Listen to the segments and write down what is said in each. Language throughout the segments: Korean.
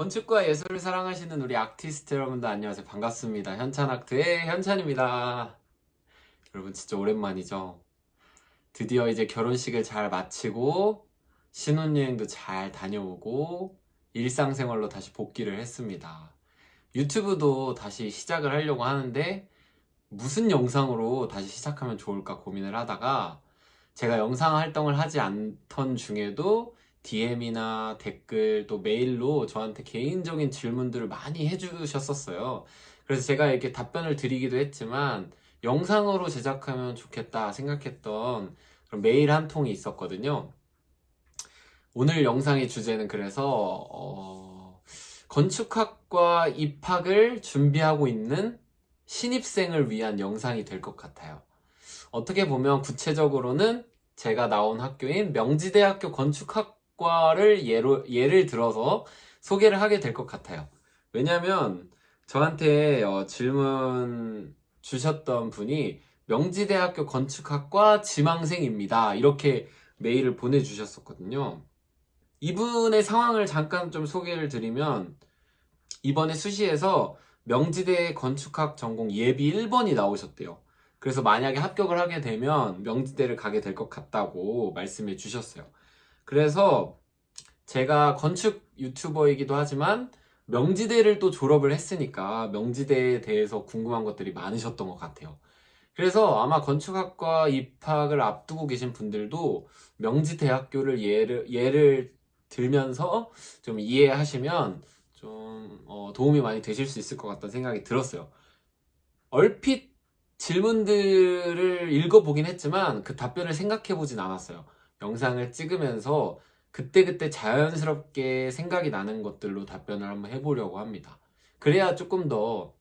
건축과 예술을 사랑하시는 우리 아티스트 여러분들 안녕하세요. 반갑습니다. 현찬아트의 현찬입니다. 여러분 진짜 오랜만이죠? 드디어 이제 결혼식을 잘 마치고 신혼여행도 잘 다녀오고 일상생활로 다시 복귀를 했습니다. 유튜브도 다시 시작을 하려고 하는데 무슨 영상으로 다시 시작하면 좋을까 고민을 하다가 제가 영상 활동을 하지 않던 중에도 DM이나 댓글 또 메일로 저한테 개인적인 질문들을 많이 해주셨었어요. 그래서 제가 이렇게 답변을 드리기도 했지만 영상으로 제작하면 좋겠다 생각했던 메일 한 통이 있었거든요. 오늘 영상의 주제는 그래서 어, 건축학과 입학을 준비하고 있는 신입생을 위한 영상이 될 것 같아요. 어떻게 보면 구체적으로는 제가 나온 학교인 명지대학교 건축학 과를 예로, 예를 들어서 소개를 하게 될 것 같아요. 왜냐면 저한테 어, 질문 주셨던 분이 명지대학교 건축학과 지망생입니다. 이렇게 메일을 보내주셨었거든요. 이분의 상황을 잠깐 좀 소개를 드리면 이번에 수시에서 명지대 건축학 전공 예비 1번이 나오셨대요. 그래서 만약에 합격을 하게 되면 명지대를 가게 될 것 같다고 말씀해 주셨어요. 그래서 제가 건축 유튜버이기도 하지만 명지대를 또 졸업을 했으니까 명지대에 대해서 궁금한 것들이 많으셨던 것 같아요. 그래서 아마 건축학과 입학을 앞두고 계신 분들도 명지대학교를 예를, 예를 들면서 좀 이해하시면 좀 어, 도움이 많이 되실 수 있을 것 같다는 생각이 들었어요. 얼핏 질문들을 읽어보긴 했지만 그 답변을 생각해보진 않았어요. 영상을 찍으면서 그때그때 자연스럽게 생각이 나는 것들로 답변을 한번 해보려고 합니다. 그래야 조금 더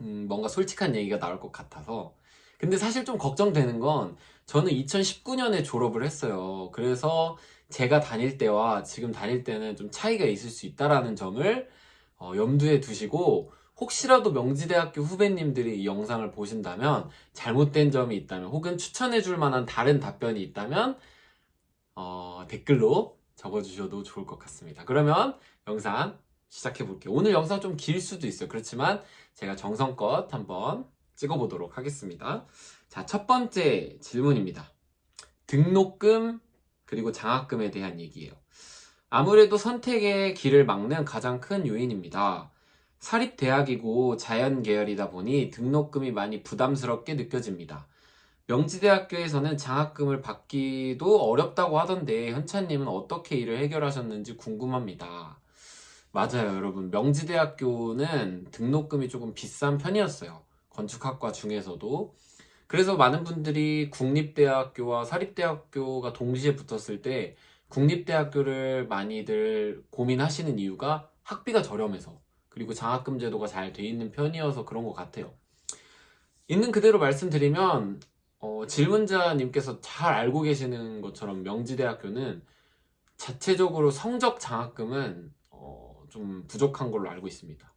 음, 뭔가 솔직한 얘기가 나올 것 같아서 근데 사실 좀 걱정되는 건 저는 2019년에 졸업을 했어요. 그래서 제가 다닐 때와 지금 다닐 때는 좀 차이가 있을 수 있다라는 점을 어, 염두에 두시고 혹시라도 명지대학교 후배님들이 이 영상을 보신다면 잘못된 점이 있다면 혹은 추천해 줄 만한 다른 답변이 있다면 어, 댓글로 적어주셔도 좋을 것 같습니다. 그러면 영상 시작해 볼게요. 오늘 영상 좀 길 수도 있어요. 그렇지만 제가 정성껏 한번 찍어보도록 하겠습니다. 자, 첫 번째 질문입니다. 등록금 그리고 장학금에 대한 얘기예요. 아무래도 선택의 길을 막는 가장 큰 요인입니다. 사립대학이고 자연 계열이다 보니 등록금이 많이 부담스럽게 느껴집니다. 명지대학교에서는 장학금을 받기도 어렵다고 하던데 현찬님은 어떻게 이를 해결하셨는지 궁금합니다. 맞아요 여러분 명지대학교는 등록금이 조금 비싼 편이었어요. 건축학과 중에서도 그래서 많은 분들이 국립대학교와 사립대학교가 동시에 붙었을 때 국립대학교를 많이들 고민하시는 이유가 학비가 저렴해서 그리고 장학금 제도가 잘 돼 있는 편이어서 그런 것 같아요. 있는 그대로 말씀드리면 어, 질문자님께서 잘 알고 계시는 것처럼 명지대학교는 자체적으로 성적 장학금은 어, 좀 부족한 걸로 알고 있습니다.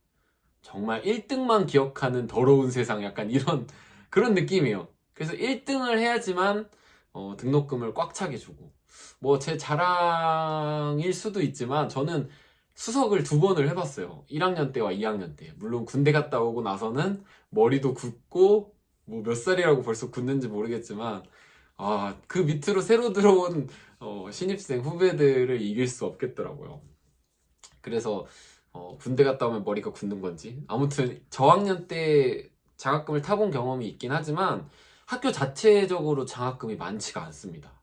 정말 1등만 기억하는 더러운 세상 약간 이런 그런 느낌이에요. 그래서 1등을 해야지만 어, 등록금을 꽉 차게 주고 뭐 제 자랑일 수도 있지만 저는 수석을 두 번을 해봤어요. 1학년 때와 2학년 때. 물론 군대 갔다 오고 나서는 머리도 굳고 뭐 몇 살이라고 벌써 굳는지 모르겠지만 아, 그 밑으로 새로 들어온 어, 신입생 후배들을 이길 수 없겠더라고요. 그래서 어, 군대 갔다 오면 머리가 굳는 건지 아무튼 저학년 때 장학금을 타본 경험이 있긴 하지만 학교 자체적으로 장학금이 많지가 않습니다.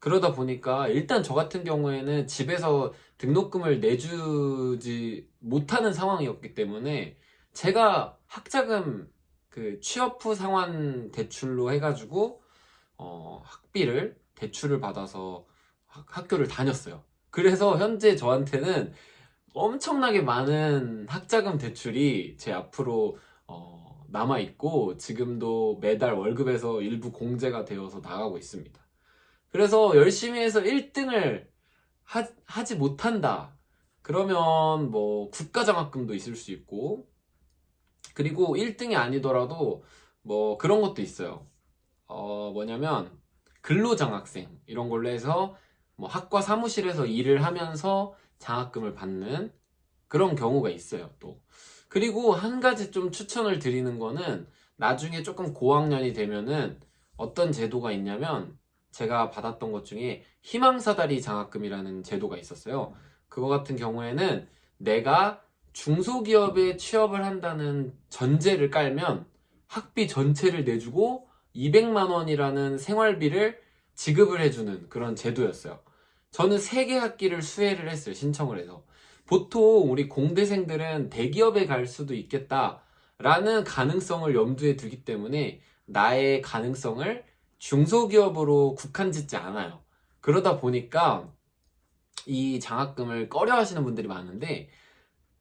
그러다 보니까 일단 저 같은 경우에는 집에서 등록금을 내주지 못하는 상황이었기 때문에 제가 학자금 그 취업 후 상환 대출로 해가지고 어, 학비를 대출을 받아서 학, 교를 다녔어요. 그래서 현재 저한테는 엄청나게 많은 학자금 대출이 제 앞으로 어, 남아 있고 지금도 매달 월급에서 일부 공제가 되어서 나가고 있습니다. 그래서 열심히 해서 1등을 하, 지 못한다. 그러면 뭐 국가장학금도 있을 수 있고 그리고 1등이 아니더라도 뭐 그런 것도 있어요. 어 뭐냐면 근로장학생 이런 걸로 해서 뭐 학과 사무실에서 일을 하면서 장학금을 받는 그런 경우가 있어요, 또. 그리고 한 가지 좀 추천을 드리는 거는 나중에 조금 고학년이 되면은 어떤 제도가 있냐면 제가 받았던 것 중에 희망사다리 장학금이라는 제도가 있었어요. 그거 같은 경우에는 내가 중소기업에 취업을 한다는 전제를 깔면 학비 전체를 내주고 200만 원이라는 생활비를 지급을 해주는 그런 제도였어요. 저는 3개 학기를 수혜를 했어요. 신청을 해서. 보통 우리 공대생들은 대기업에 갈 수도 있겠다 라는 가능성을 염두에 두기 때문에 나의 가능성을 중소기업으로 국한 짓지 않아요. 그러다 보니까 이 장학금을 꺼려 하시는 분들이 많은데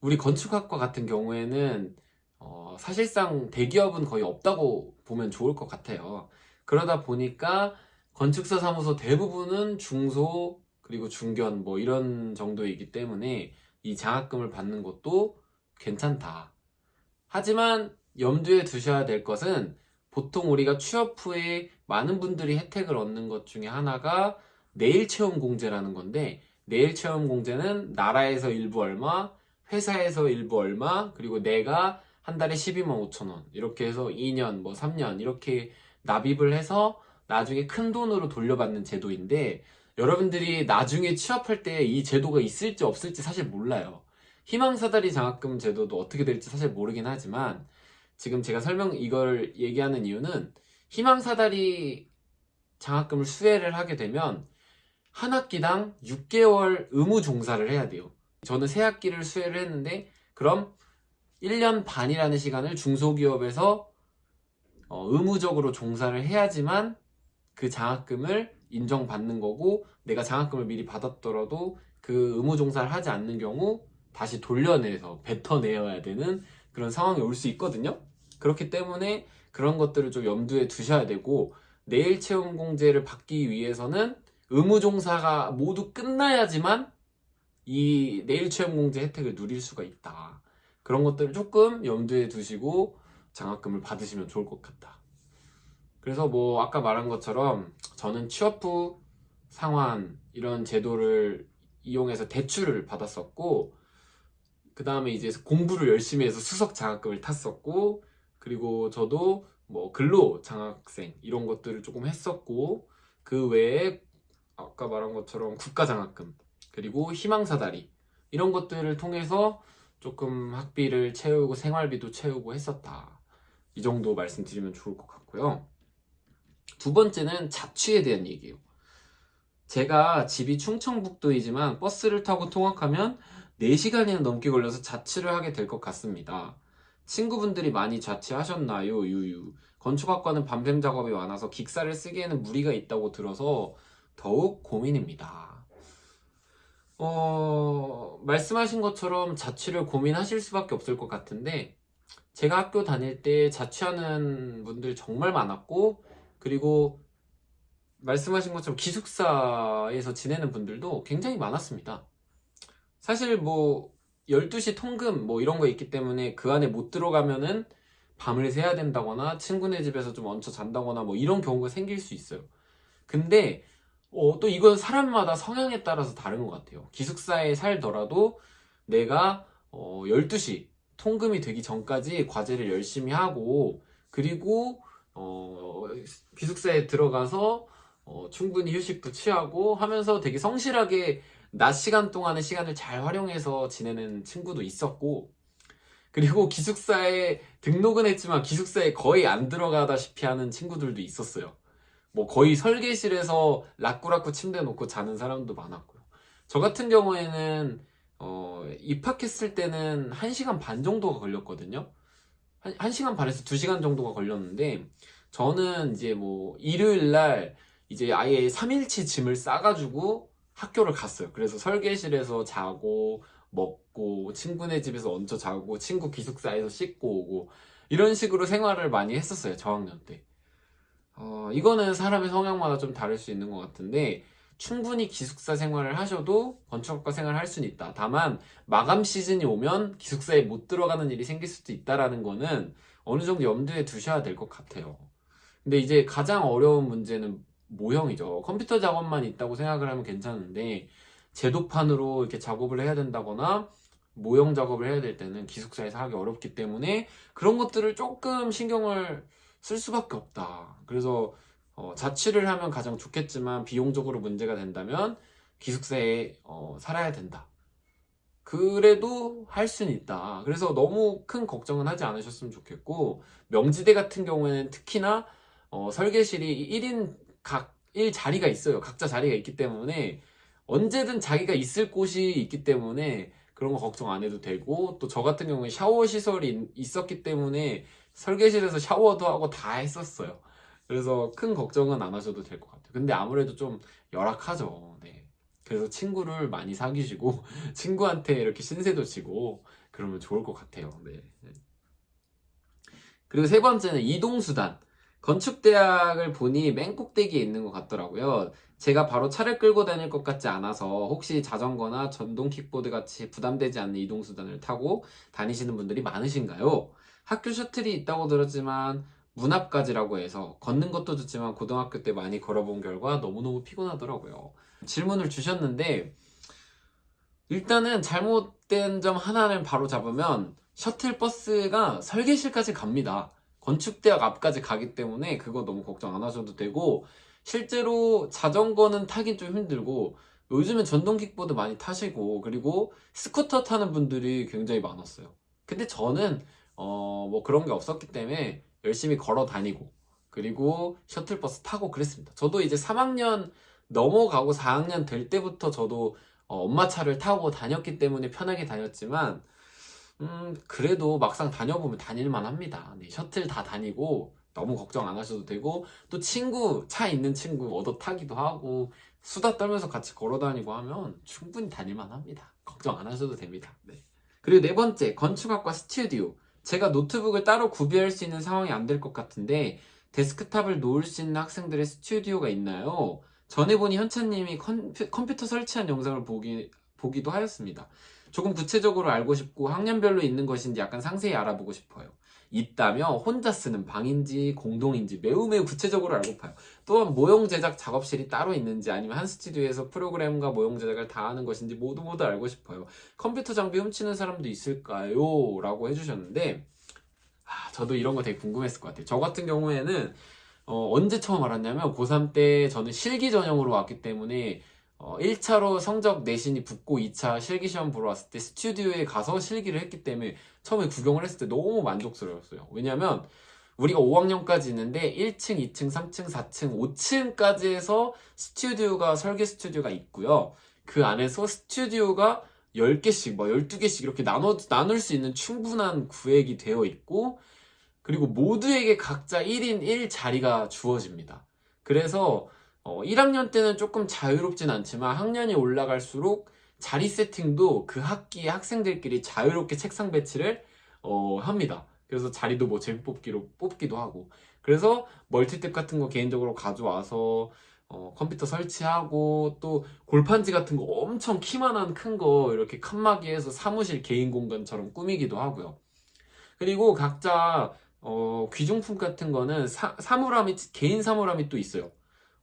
우리 건축학과 같은 경우에는 어, 사실상 대기업은 거의 없다고 보면 좋을 것 같아요. 그러다 보니까 건축사 사무소 대부분은 중소 그리고 중견 뭐 이런 정도이기 때문에 이 장학금을 받는 것도 괜찮다. 하지만 염두에 두셔야 될 것은 보통 우리가 취업 후에 많은 분들이 혜택을 얻는 것 중에 하나가 내일 체험 공제라는 건데 내일 체험 공제는 나라에서 일부 얼마, 회사에서 일부 얼마, 그리고 내가 한 달에 12만 5천 원 이렇게 해서 2년 뭐 3년 이렇게 납입을 해서 나중에 큰 돈으로 돌려받는 제도인데 여러분들이 나중에 취업할 때 이 제도가 있을지 없을지 사실 몰라요. 희망사다리 장학금 제도도 어떻게 될지 사실 모르긴 하지만 지금 제가 설명 이걸 얘기하는 이유는 희망사다리 장학금을 수혜를 하게 되면 한 학기당 6개월 의무 종사를 해야 돼요. 저는 세 학기를 수혜를 했는데 그럼 1년 반이라는 시간을 중소기업에서 어, 의무적으로 종사를 해야지만 그 장학금을 인정받는 거고 내가 장학금을 미리 받았더라도 그 의무 종사를 하지 않는 경우 다시 돌려내서 뱉어내야 되는 그런 상황이 올 수 있거든요. 그렇기 때문에 그런 것들을 좀 염두에 두셔야 되고 내일 체험 공제를 받기 위해서는 의무 종사가 모두 끝나야지만 이 내일 체험 공제 혜택을 누릴 수가 있다. 그런 것들을 조금 염두에 두시고 장학금을 받으시면 좋을 것 같다. 그래서 뭐 아까 말한 것처럼 저는 취업 후 상환 이런 제도를 이용해서 대출을 받았었고 그 다음에 이제 공부를 열심히 해서 수석 장학금을 탔었고 그리고 저도 뭐 근로 장학생 이런 것들을 조금 했었고 그 외에 아까 말한 것처럼 국가 장학금 그리고 희망사다리 이런 것들을 통해서 조금 학비를 채우고 생활비도 채우고 했었다. 이 정도 말씀드리면 좋을 것 같고요. 두 번째는 자취에 대한 얘기예요. 제가 집이 충청북도이지만 버스를 타고 통학하면 4시간이나 넘게 걸려서 자취를 하게 될 것 같습니다. 친구분들이 많이 자취하셨나요? 유유. 건축학과는 밤샘 작업이 많아서 기사를 쓰기에는 무리가 있다고 들어서 더욱 고민입니다. 어, 말씀하신 것처럼 자취를 고민하실 수밖에 없을 것 같은데, 제가 학교 다닐 때 자취하는 분들 정말 많았고, 그리고 말씀하신 것처럼 기숙사에서 지내는 분들도 굉장히 많았습니다. 사실 뭐 12시 통금 뭐 이런 거 있기 때문에 그 안에 못 들어가면은 밤을 새야 된다거나 친구네 집에서 좀 얹혀 잔다거나 뭐 이런 경우가 생길 수 있어요. 근데 어, 또 이건 사람마다 성향에 따라서 다른 것 같아요. 기숙사에 살더라도 내가 어, 12시 통금이 되기 전까지 과제를 열심히 하고 그리고 어, 기숙사에 들어가서 어, 충분히 휴식도 취하고 하면서 되게 성실하게 낮 시간 동안의 시간을 잘 활용해서 지내는 친구도 있었고 그리고 기숙사에 등록은 했지만 기숙사에 거의 안 들어가다시피 하는 친구들도 있었어요. 뭐 거의 설계실에서 라꾸라꾸 침대 놓고 자는 사람도 많았고요. 저 같은 경우에는 어, 입학했을 때는 1시간 반 정도가 걸렸거든요. 한, 1시간 반에서 2시간 정도가 걸렸는데 저는 이제 뭐 일요일 날 이제 아예 3일치 짐을 싸가지고 학교를 갔어요. 그래서 설계실에서 자고 먹고 친구네 집에서 얹혀 자고 친구 기숙사에서 씻고 오고 이런 식으로 생활을 많이 했었어요. 저학년 때. 어, 이거는 사람의 성향마다 좀 다를 수 있는 것 같은데 충분히 기숙사 생활을 하셔도 건축학과 생활을 할 수는 있다. 다만 마감 시즌이 오면 기숙사에 못 들어가는 일이 생길 수도 있다라는 거는 어느 정도 염두에 두셔야 될 것 같아요. 근데 이제 가장 어려운 문제는 모형이죠. 컴퓨터 작업만 있다고 생각을 하면 괜찮은데 제도판으로 이렇게 작업을 해야 된다거나 모형 작업을 해야 될 때는 기숙사에서 하기 어렵기 때문에 그런 것들을 조금 신경을 쓸 수밖에 없다. 그래서 어, 자취를 하면 가장 좋겠지만 비용적으로 문제가 된다면 기숙사에 어, 살아야 된다. 그래도 할 수는 있다. 그래서 너무 큰 걱정은 하지 않으셨으면 좋겠고 명지대 같은 경우에는 특히나 어, 설계실이 1인 각 1자리가 있어요. 각자 자리가 있기 때문에 언제든 자기가 있을 곳이 있기 때문에 그런 거 걱정 안 해도 되고 또 저 같은 경우에 샤워 시설이 있- 있었기 때문에 설계실에서 샤워도 하고 다 했었어요. 그래서 큰 걱정은 안 하셔도 될 것 같아요. 근데 아무래도 좀 열악하죠. 네. 그래서 친구를 많이 사귀시고 친구한테 이렇게 신세도 지고 그러면 좋을 것 같아요. 네. 그리고 세 번째는 이동수단. 건축대학을 보니 맨 꼭대기에 있는 것 같더라고요. 제가 바로 차를 끌고 다닐 것 같지 않아서 혹시 자전거나 전동 킥보드 같이 부담되지 않는 이동수단을 타고 다니시는 분들이 많으신가요? 학교 셔틀이 있다고 들었지만 문 앞까지라고 해서 걷는 것도 좋지만 고등학교 때 많이 걸어본 결과 너무너무 피곤하더라고요. 질문을 주셨는데 일단은 잘못된 점 하나를 바로 잡으면 셔틀버스가 설계실까지 갑니다. 건축대학 앞까지 가기 때문에 그거 너무 걱정 안 하셔도 되고 실제로 자전거는 타긴 좀 힘들고 요즘은 전동 킥보드 많이 타시고 그리고 스쿠터 타는 분들이 굉장히 많았어요. 근데 저는 어 뭐 그런 게 없었기 때문에 열심히 걸어 다니고 그리고 셔틀버스 타고 그랬습니다. 저도 이제 3학년 넘어가고 4학년 될 때부터 저도 어, 엄마 차를 타고 다녔기 때문에 편하게 다녔지만 음 그래도 막상 다녀보면 다닐만 합니다. 네, 셔틀 다 다니고 너무 걱정 안 하셔도 되고 또 친구 차 있는 친구 얻어 타기도 하고 수다 떨면서 같이 걸어 다니고 하면 충분히 다닐만 합니다. 걱정 안 하셔도 됩니다. 네. 그리고 네 번째 건축학과 스튜디오 제가 노트북을 따로 구비할 수 있는 상황이 안 될 것 같은데 데스크탑을 놓을 수 있는 학생들의 스튜디오가 있나요? 전에 보니 현찬님이 컴퓨, 컴퓨터 설치한 영상을 보기, 보기도 하였습니다. 조금 구체적으로 알고 싶고 학년별로 있는 것인지 약간 상세히 알아보고 싶어요. 있다면 혼자 쓰는 방인지 공동인지 매우 매우 구체적으로 알고 파요. 또한 모형 제작 작업실이 따로 있는지 아니면 한 스튜디오에서 프로그램과 모형 제작을 다 하는 것인지 모두 모두 알고 싶어요. 컴퓨터 장비 훔치는 사람도 있을까요? 라고 해주셨는데 아, 저도 이런 거 되게 궁금했을 것 같아요. 저 같은 경우에는 어, 언제 처음 알았냐면 고3 때 저는 실기 전형으로 왔기 때문에 어, 1차로 성적 내신이 붙고 2차 실기 시험 보러 왔을 때 스튜디오에 가서 실기를 했기 때문에 처음에 구경을 했을 때 너무 만족스러웠어요. 왜냐면 우리가 5학년까지 있는데 1층, 2층, 3층, 4층, 5층까지 해서 스튜디오가 설계 스튜디오가 있고요. 그 안에서 스튜디오가 10개씩, 뭐 12개씩 이렇게 나눠, 나눌 수 있는 충분한 구획이 되어 있고 그리고 모두에게 각자 1인 1자리가 주어집니다. 그래서 어, 1학년 때는 조금 자유롭진 않지만 학년이 올라갈수록 자리 세팅도 그 학기의 학생들끼리 자유롭게 책상 배치를 어, 합니다. 그래서 자리도 뭐 재미 뽑기로 뽑기도 하고 그래서 멀티탭 같은 거 개인적으로 가져와서 어, 컴퓨터 설치하고 또 골판지 같은 거 엄청 키만한 큰 거 이렇게 칸막이해서 사무실 개인 공간처럼 꾸미기도 하고요. 그리고 각자 어, 귀중품 같은 거는 사, 사물함이 개인 사물함이 또 있어요.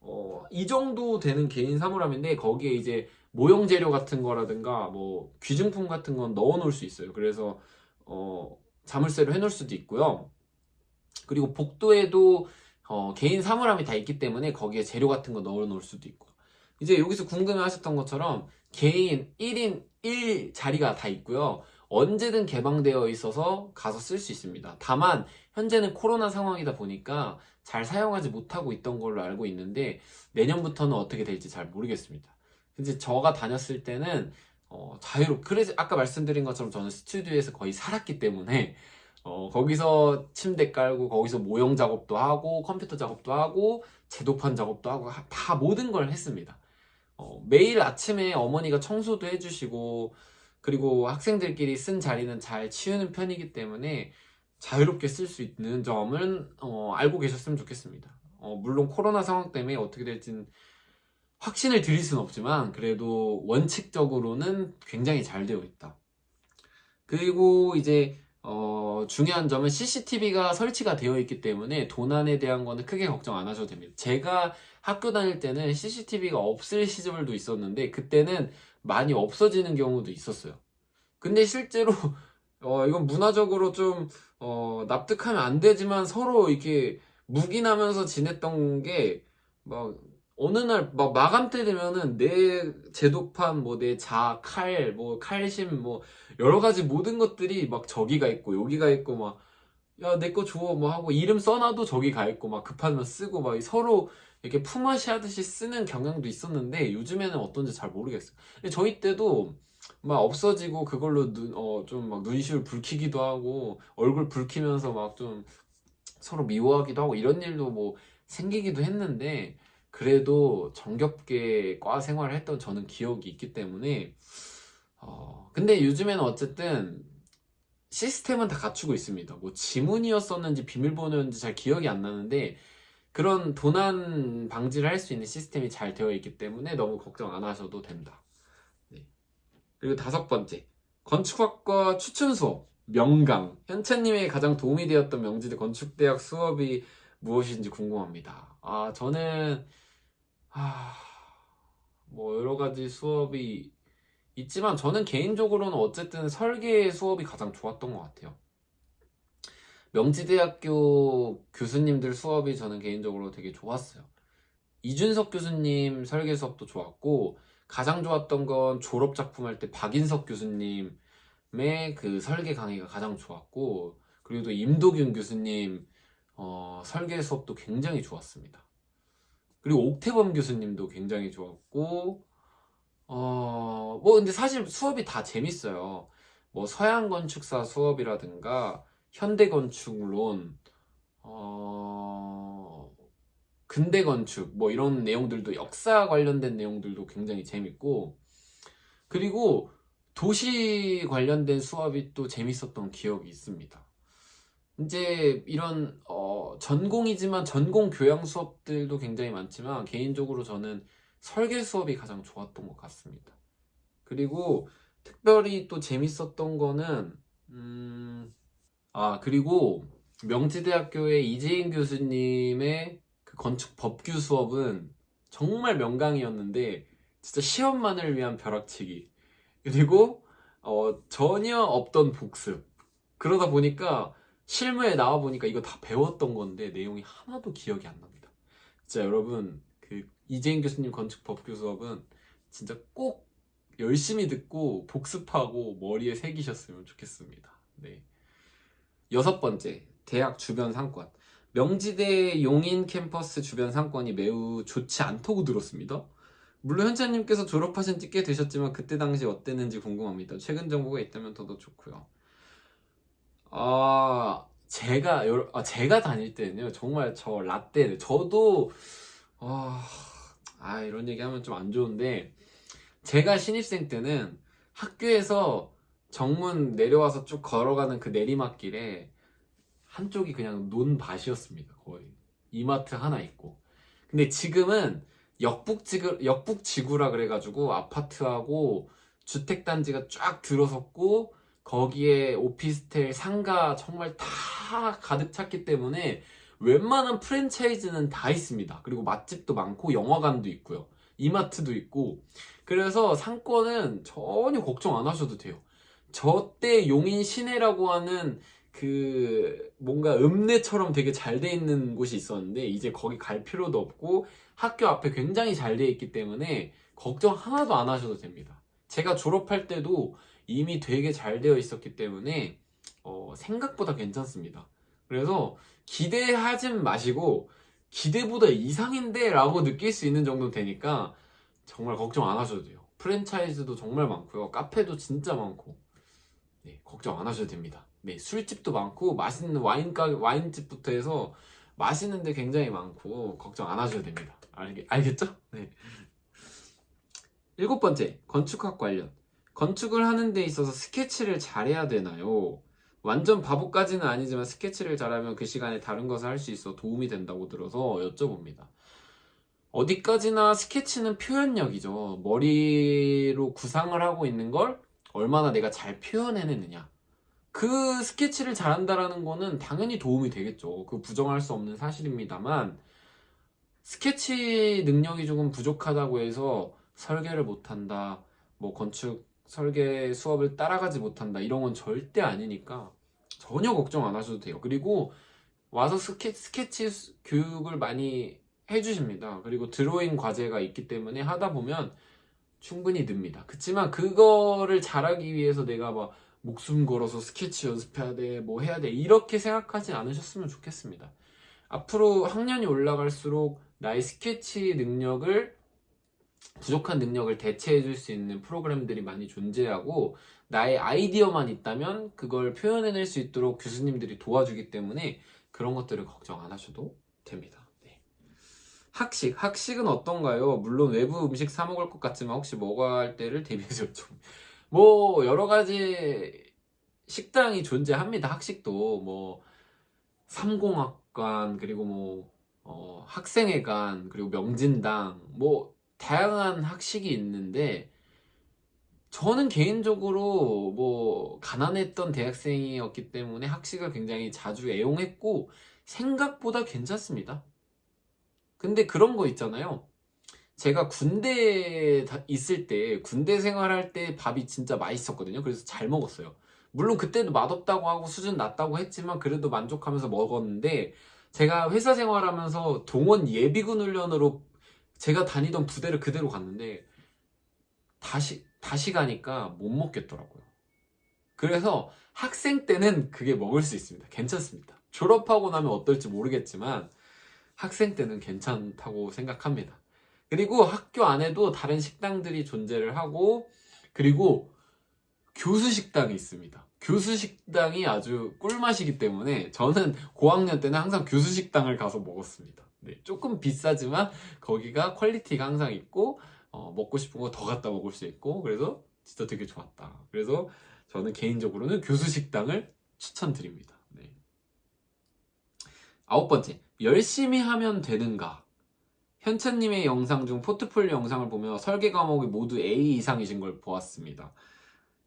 어, 이 정도 되는 개인 사물함인데 거기에 이제 모형 재료 같은 거라든가 뭐 귀중품 같은 건 넣어 놓을 수 있어요. 그래서 어, 자물쇠로 해 놓을 수도 있고요. 그리고 복도에도 어, 개인 사물함이 다 있기 때문에 거기에 재료 같은 거 넣어 놓을 수도 있고. 이제 여기서 궁금해 하셨던 것처럼 개인 1인 1 자리가 다 있고요. 언제든 개방되어 있어서 가서 쓸 수 있습니다. 다만 현재는 코로나 상황이다 보니까 잘 사용하지 못하고 있던 걸로 알고 있는데 내년부터는 어떻게 될지 잘 모르겠습니다. 이제 저가 다녔을 때는 어, 자유롭. 그래서 아까 말씀드린 것처럼 저는 스튜디오에서 거의 살았기 때문에 어, 거기서 침대 깔고 거기서 모형 작업도 하고 컴퓨터 작업도 하고 제도판 작업도 하고 하- 다 모든 걸 했습니다. 어, 매일 아침에 어머니가 청소도 해주시고 그리고 학생들끼리 쓴 자리는 잘 치우는 편이기 때문에 자유롭게 쓸 수 있는 점은 어, 알고 계셨으면 좋겠습니다. 어, 물론 코로나 상황 때문에 어떻게 될지는 확신을 드릴 수는 없지만 그래도 원칙적으로는 굉장히 잘 되어 있다. 그리고 이제 어, 중요한 점은 CCTV가 설치가 되어 있기 때문에 도난에 대한 거는 크게 걱정 안 하셔도 됩니다. 제가 학교 다닐 때는 CCTV가 없을 시절도 있었는데 그때는 많이 없어지는 경우도 있었어요. 근데 실제로 어, 이건 문화적으로 좀 어, 납득하면 안 되지만 서로 이렇게 묵인하면서 지냈던 게 막 어느 날 막 마감 때 되면은 내 제도판 뭐 내 자, 칼, 뭐 칼심 뭐 여러 가지 모든 것들이 막 저기가 있고 여기가 있고 막 야 내 거 줘 뭐 하고 이름 써놔도 저기 가 있고 막 급하면 쓰고 막 서로 이렇게 품앗이 하듯이 쓰는 경향도 있었는데 요즘에는 어떤지 잘 모르겠어요. 저희 때도 막 없어지고 그걸로 눈, 어, 좀 막 눈시울 붉히기도 하고 얼굴 붉히면서 막 좀 서로 미워하기도 하고 이런 일도 뭐 생기기도 했는데 그래도 정겹게 과 생활을 했던 저는 기억이 있기 때문에 어, 근데 요즘에는 어쨌든 시스템은 다 갖추고 있습니다. 뭐 지문이었었는지 비밀번호였는지 잘 기억이 안 나는데 그런 도난 방지를 할 수 있는 시스템이 잘 되어 있기 때문에 너무 걱정 안 하셔도 된다. 네. 그리고 다섯 번째 건축학과 추천 수업 명강 현채님의 가장 도움이 되었던 명지대 건축대학 수업이 무엇인지 궁금합니다. 아 저는 아, 뭐 여러 가지 수업이 있지만 저는 개인적으로는 어쨌든 설계 수업이 가장 좋았던 것 같아요. 명지대학교 교수님들 수업이 저는 개인적으로 되게 좋았어요. 이준석 교수님 설계 수업도 좋았고 가장 좋았던 건 졸업 작품 할 때 박인석 교수님의 그 설계 강의가 가장 좋았고 그리고 또 임도균 교수님 어, 설계 수업도 굉장히 좋았습니다. 그리고 옥태범 교수님도 굉장히 좋았고 어, 뭐 근데 사실 수업이 다 재밌어요. 뭐 서양 건축사 수업이라든가 현대 건축론 어, 근대 건축 뭐 이런 내용들도 역사 관련된 내용들도 굉장히 재밌고 그리고 도시 관련된 수업이 또 재밌었던 기억이 있습니다. 이제 이런 어, 전공이지만 전공 교양 수업들도 굉장히 많지만 개인적으로 저는 설계 수업이 가장 좋았던 것 같습니다. 그리고 특별히 또 재밌었던 거는 음, 아 그리고 명지대학교의 이재인 교수님의 그 건축 법규 수업은 정말 명강이었는데 진짜 시험만을 위한 벼락치기 그리고 어, 전혀 없던 복습 그러다 보니까 실무에 나와 보니까 이거 다 배웠던 건데 내용이 하나도 기억이 안 납니다. 진짜 여러분 그 이재인 교수님 건축 법규 수업은 진짜 꼭 열심히 듣고 복습하고 머리에 새기셨으면 좋겠습니다. 네. 여섯 번째, 대학 주변 상권. 명지대 용인 캠퍼스 주변 상권이 매우 좋지 않다고 들었습니다. 물론 현찬님께서 졸업하신 지 꽤 되셨지만 그때 당시 어땠는지 궁금합니다. 최근 정보가 있다면 더더 좋고요. 아 제가 여러, 아, 제가 다닐 때는요 정말 저 라떼 저도 아, 아 이런 얘기하면 좀 안 좋은데 제가 신입생 때는 학교에서 정문 내려와서 쭉 걸어가는 그 내리막길에 한쪽이 그냥 논밭이었습니다 거의 이마트 하나 있고 근데 지금은 역북지구, 역북지구라 그래가지고 아파트하고 주택단지가 쫙 들어섰고 거기에 오피스텔, 상가 정말 다 가득 찼기 때문에 웬만한 프랜차이즈는 다 있습니다. 그리고 맛집도 많고 영화관도 있고요. 이마트도 있고 그래서 상권은 전혀 걱정 안 하셔도 돼요. 저 때 용인 시내라고 하는 그 뭔가 읍내처럼 되게 잘 돼 있는 곳이 있었는데 이제 거기 갈 필요도 없고 학교 앞에 굉장히 잘 돼 있기 때문에 걱정 하나도 안 하셔도 됩니다. 제가 졸업할 때도 이미 되게 잘 되어 있었기 때문에 어, 생각보다 괜찮습니다. 그래서 기대하지 마시고 기대보다 이상인데 라고 느낄 수 있는 정도 되니까 정말 걱정 안 하셔도 돼요. 프랜차이즈도 정말 많고요. 카페도 진짜 많고. 네, 걱정 안 하셔도 됩니다. 네, 술집도 많고 맛있는 와인가 와인집부터 해서 맛있는 데 굉장히 많고 걱정 안 하셔도 됩니다. 알겠, 알겠죠? 네. 일곱 번째, 건축학 관련. 건축을 하는 데 있어서 스케치를 잘해야 되나요? 완전 바보까지는 아니지만 스케치를 잘하면 그 시간에 다른 것을 할 수 있어 도움이 된다고 들어서 여쭤봅니다. 어디까지나 스케치는 표현력이죠. 머리로 구상을 하고 있는 걸 얼마나 내가 잘 표현해내느냐. 그 스케치를 잘한다라는 거는 당연히 도움이 되겠죠. 그 부정할 수 없는 사실입니다만, 스케치 능력이 조금 부족하다고 해서 설계를 못한다, 뭐 건축 설계 수업을 따라가지 못한다 이런 건 절대 아니니까 전혀 걱정 안 하셔도 돼요. 그리고 와서 스케, 스케치 수- 교육을 많이 해주십니다. 그리고 드로잉 과제가 있기 때문에 하다 보면 충분히 늡니다. 그치만 그거를 잘하기 위해서 내가 막 목숨 걸어서 스케치 연습해야 돼, 뭐 해야 돼, 이렇게 생각하지 않으셨으면 좋겠습니다. 앞으로 학년이 올라갈수록 나의 스케치 능력을, 부족한 능력을 대체해 줄 수 있는 프로그램들이 많이 존재하고, 나의 아이디어만 있다면 그걸 표현해낼 수 있도록 교수님들이 도와주기 때문에 그런 것들을 걱정 안 하셔도 됩니다. 네. 학식, 학식은 어떤가요? 물론 외부 음식 사 먹을 것 같지만 혹시 할 때를 대비해서 좀. 뭐 여러 가지 식당이 존재합니다. 학식도 뭐 삼공학관 그리고 뭐 어, 학생회관 그리고 명진당 뭐 다양한 학식이 있는데 저는 개인적으로 뭐 가난했던 대학생이었기 때문에 학식을 굉장히 자주 애용했고 생각보다 괜찮습니다. 근데 그런 거 있잖아요. 제가 군대에 다- 있을 때, 군대 생활할 때 밥이 진짜 맛있었거든요. 그래서 잘 먹었어요. 물론 그때도 맛없다고 하고 수준 낮다고 했지만 그래도 만족하면서 먹었는데 제가 회사 생활하면서 동원 예비군 훈련으로 제가 다니던 부대를 그대로 갔는데 다시, 다시 가니까 못 먹겠더라고요. 그래서 학생 때는 그게 먹을 수 있습니다. 괜찮습니다. 졸업하고 나면 어떨지 모르겠지만 학생 때는 괜찮다고 생각합니다. 그리고 학교 안에도 다른 식당들이 존재를 하고 그리고 교수 식당이 있습니다. 교수 식당이 아주 꿀맛이기 때문에 저는 고학년 때는 항상 교수 식당을 가서 먹었습니다. 네, 조금 비싸지만 거기가 quality가 항상 있고 어, 먹고 싶은 거 더 갖다 먹을 수 있고 그래서 진짜 되게 좋았다. 그래서 저는 개인적으로는 교수 식당을 추천드립니다. 네. 아홉 번째, 열심히 하면 되는가? 현찬님의 영상 중 포트폴리오 영상을 보며 설계 과목이 모두 A 이상이신 걸 보았습니다.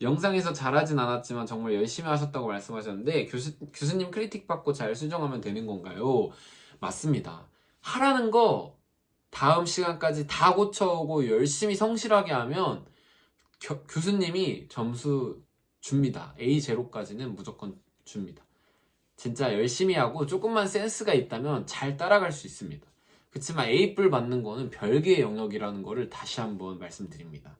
영상에서 잘하진 않았지만 정말 열심히 하셨다고 말씀하셨는데 교수, 교수님 크리틱 받고 잘 수정하면 되는 건가요? 맞습니다. 하라는 거 다음 시간까지 다 고쳐오고 열심히 성실하게 하면 겨- 교수님이 점수 줍니다. A0까지는 무조건 줍니다. 진짜 열심히 하고 조금만 센스가 있다면 잘 따라갈 수 있습니다. 그렇지만 A뿔 받는 거는 별개의 영역이라는 거를 다시 한번 말씀드립니다.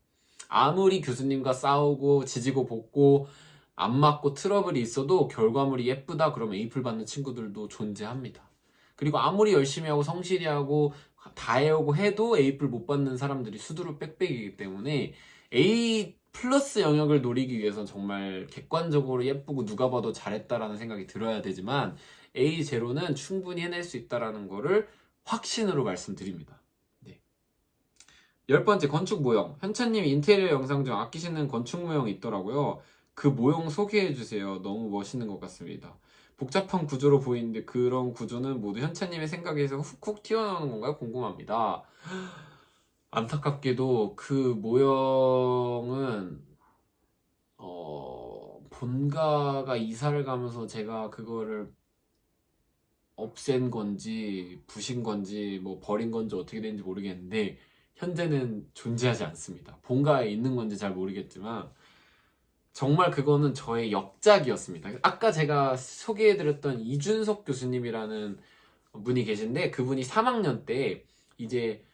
아무리 교수님과 싸우고 지지고 볶고 안 맞고 트러블이 있어도 결과물이 예쁘다 그러면 A뿔 받는 친구들도 존재합니다. 그리고 아무리 열심히 하고 성실히 하고 다 해오고 해도 A뿔 못 받는 사람들이 수두룩 빽빽이기 때문에 A 플러스 영역을 노리기 위해선 정말 객관적으로 예쁘고 누가 봐도 잘했다라는 생각이 들어야 되지만 A0는 충분히 해낼 수 있다라는 거를 확신으로 말씀드립니다. 네. 열 번째 건축 모형. 현찬님 인테리어 영상 중 아끼시는 건축 모형이 있더라고요. 그 모형 소개해 주세요. 너무 멋있는 것 같습니다. 복잡한 구조로 보이는데 그런 구조는 모두 현찬님의 생각에서 훅훅 튀어나오는 건가요? 궁금합니다. 안타깝게도 그 모형은 어, 본가가 이사를 가면서 제가 그거를 없앤 건지 부신 건지 뭐 버린 건지 어떻게 된지 모르겠는데 현재는 존재하지 않습니다. 본가에 있는 건지 잘 모르겠지만 정말 그거는 저의 역작이었습니다. 아까 제가 소개해드렸던 이준석 교수님이라는 분이 계신데 그분이 3학년 때 이제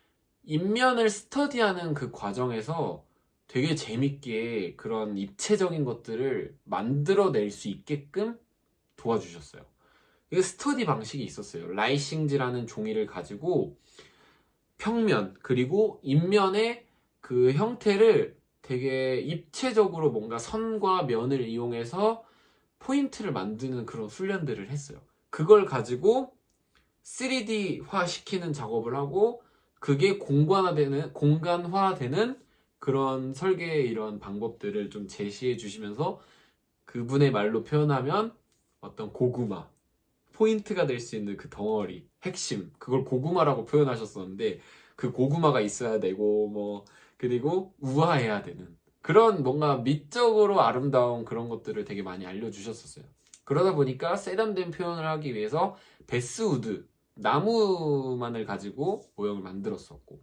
인면을 스터디하는 그 과정에서 되게 재밌게 그런 입체적인 것들을 만들어낼 수 있게끔 도와주셨어요. 그 스터디 방식이 있었어요. 라이싱지라는 종이를 가지고 평면 그리고 인면의 그 형태를 되게 입체적으로 뭔가 선과 면을 이용해서 포인트를 만드는 그런 훈련들을 했어요. 그걸 가지고 3D화 시키는 작업을 하고 그게 공간화되는 공간화되는 그런 설계의 이런 방법들을 좀 제시해 주시면서 그분의 말로 표현하면 어떤 고구마 포인트가 될 수 있는 그 덩어리 핵심 그걸 고구마라고 표현하셨었는데 그 고구마가 있어야 되고 뭐 그리고 우아해야 되는 그런 뭔가 미적으로 아름다운 그런 것들을 되게 많이 알려주셨었어요. 그러다 보니까 세련된 표현을 하기 위해서 베스우드 나무만을 가지고 모형을 만들었었고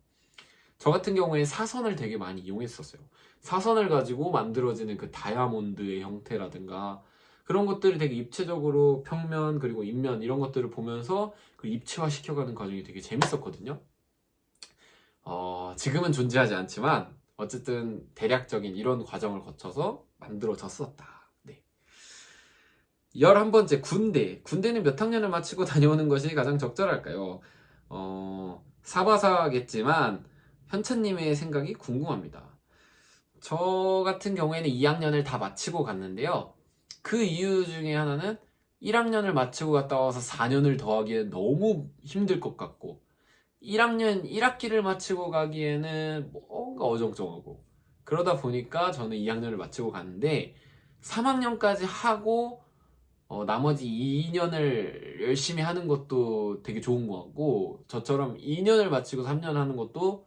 저 같은 경우에 사선을 되게 많이 이용했었어요. 사선을 가지고 만들어지는 그 다이아몬드의 형태라든가 그런 것들을 되게 입체적으로 평면 그리고 인면 이런 것들을 보면서 그 입체화 시켜가는 과정이 되게 재밌었거든요. 어, 지금은 존재하지 않지만 어쨌든 대략적인 이런 과정을 거쳐서 만들어졌었다. 네. 11번째 군대. 군대는 몇 학년을 마치고 다녀오는 것이 가장 적절할까요? 어, 사바사겠지만 현찬님의 생각이 궁금합니다. 저 같은 경우에는 2학년을 다 마치고 갔는데요. 그 이유 중에 하나는 1학년을 마치고 갔다 와서 4년을 더하기엔 너무 힘들 것 같고 1학년 1학기를 마치고 가기에는 뭔가 어정쩡하고 그러다 보니까 저는 2학년을 마치고 갔는데 3학년까지 하고 어, 나머지 2년을 열심히 하는 것도 되게 좋은 것 같고 저처럼 2년을 마치고 3년 하는 것도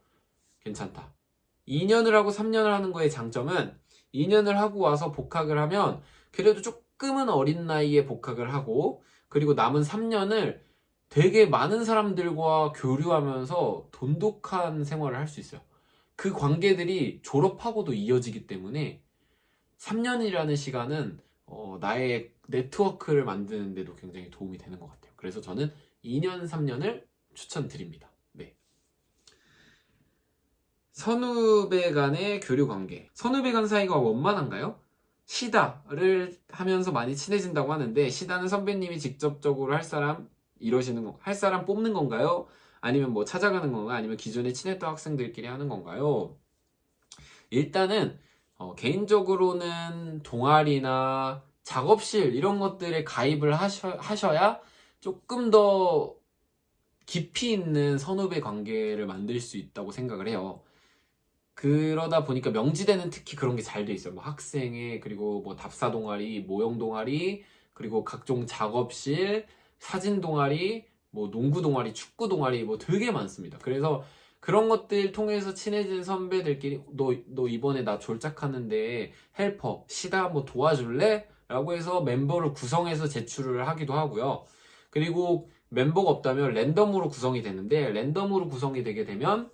괜찮다. 2년을 하고 3년을 하는 거의 장점은 2년을 하고 와서 복학을 하면 그래도 조금은 어린 나이에 복학을 하고 그리고 남은 3년을 되게 많은 사람들과 교류하면서 돈독한 생활을 할 수 있어요. 그 관계들이 졸업하고도 이어지기 때문에 3년이라는 시간은 어, 나의 네트워크를 만드는 데도 굉장히 도움이 되는 것 같아요. 그래서 저는 2년, 3년을 추천드립니다. 네. 선후배 간의 교류 관계. 선후배 간 사이가 원만한가요? 시다를 하면서 많이 친해진다고 하는데 시다는 선배님이 직접적으로 할 사람 이러시는 거, 할 사람 뽑는 건가요? 아니면 뭐 찾아가는 건가요? 아니면 기존에 친했던 학생들끼리 하는 건가요? 일단은 어, 개인적으로는 동아리나 작업실 이런 것들에 가입을 하셔, 하셔야 조금 더 깊이 있는 선후배 관계를 만들 수 있다고 생각을 해요. 그러다 보니까 명지대는 특히 그런 게 잘 돼 있어요. 뭐 학생회 그리고 뭐 답사 동아리, 모형 동아리, 그리고 각종 작업실, 사진 동아리, 뭐 농구 동아리, 축구 동아리 뭐 되게 많습니다. 그래서 그런 것들 통해서 친해진 선배들끼리 너, 너 이번에 나 졸작하는데 헬퍼, 시다 뭐 도와줄래? 라고 해서 멤버를 구성해서 제출을 하기도 하고요. 그리고 멤버가 없다면 랜덤으로 구성이 되는데 랜덤으로 구성이 되게 되면